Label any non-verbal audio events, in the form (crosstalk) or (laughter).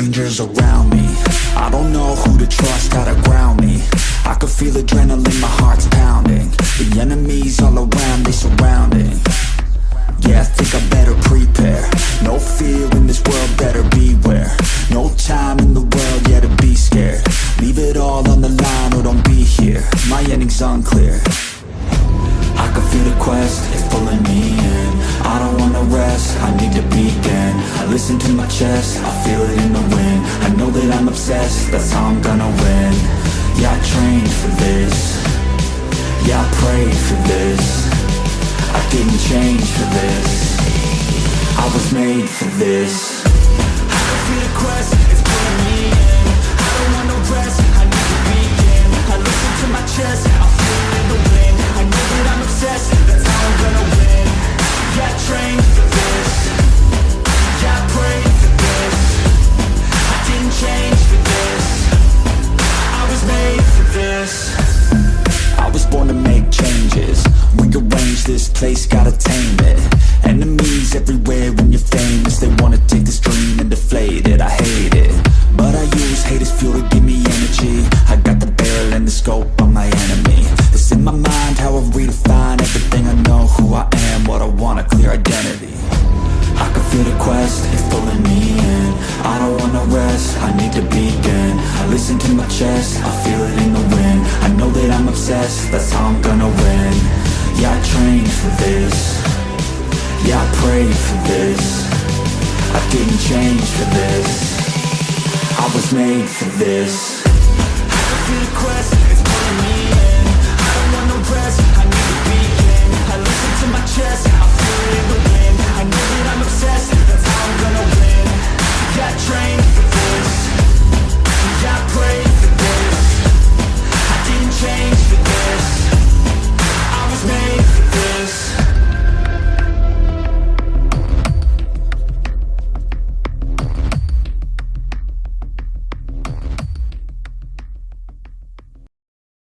dangers around me. I don't know who to trust, how to ground me. I can feel adrenaline, my heart's pounding. The enemies all around, they surrounding. Yeah, I think I better prepare. No fear in this world, better beware. No time in the world, yeah, to be scared. Leave it all on the line or don't be here. My ending's unclear. I can feel the quest, I listen to my chest, I feel it in the wind. I know that I'm obsessed, that's how I'm gonna win. Yeah, I trained for this. Yeah, I prayed for this. I didn't change for this. I was made for this. (sighs) I feel the quest, it's pulling me place, gotta tame it. Enemies everywhere when you're famous They wanna take this dream and deflate it. I hate it But I use hate as fuel to give me energy. I got the barrel and the scope on my enemy. It's in my mind how I redefine everything. I know Who I am, what I want, a clear identity. I can feel the quest, it's pulling me in. I don't wanna rest, I need to begin. I listen to my chest, I feel it in the wind. I know that I'm obsessed, that's how I'm gonna win Yeah, I trained for this. Yeah, I prayed for this. I didn't change for this. I was made for this